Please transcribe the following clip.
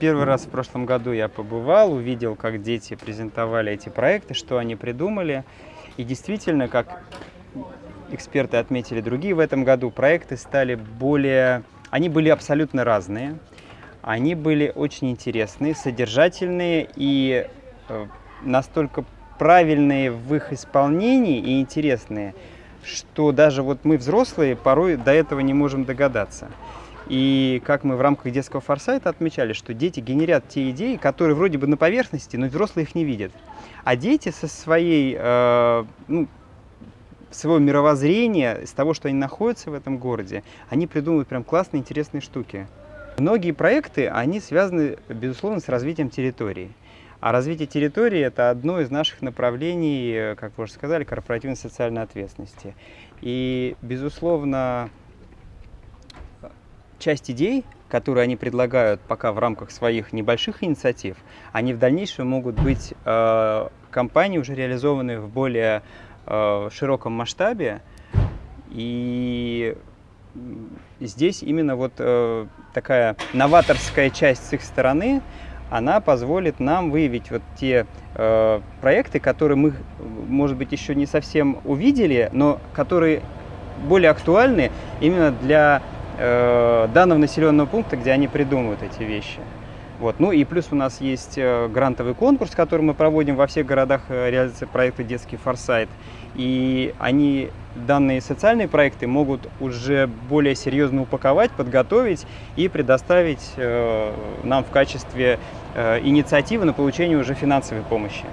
первый раз в прошлом году я побывал, увидел, как дети презентовали эти проекты, что они придумали. И действительно, как эксперты отметили другие в этом году, проекты стали более... Они были абсолютно разные. Они были очень интересные, содержательные и э, настолько правильные в их исполнении и интересные, что даже вот мы, взрослые, порой до этого не можем догадаться. И как мы в рамках детского форсайта отмечали, что дети генерят те идеи, которые вроде бы на поверхности, но взрослые их не видят. А дети со своей, э, ну, своего мировоззрения, с того, что они находятся в этом городе, они придумывают прям классные, интересные штуки. Многие проекты, они связаны, безусловно, с развитием территории. А развитие территории – это одно из наших направлений, как вы уже сказали, корпоративной социальной ответственности. И, безусловно, часть идей, которые они предлагают пока в рамках своих небольших инициатив, они в дальнейшем могут быть э, компании уже реализованы в более э, широком масштабе. И здесь именно вот э, такая новаторская часть с их стороны – она позволит нам выявить вот те э, проекты, которые мы, может быть, еще не совсем увидели, но которые более актуальны именно для э, данного населенного пункта, где они придумывают эти вещи. Вот. Ну и плюс у нас есть э, грантовый конкурс, который мы проводим во всех городах э, реализации проекта «Детский форсайт». И они, данные социальные проекты могут уже более серьезно упаковать, подготовить и предоставить нам в качестве инициативы на получение уже финансовой помощи.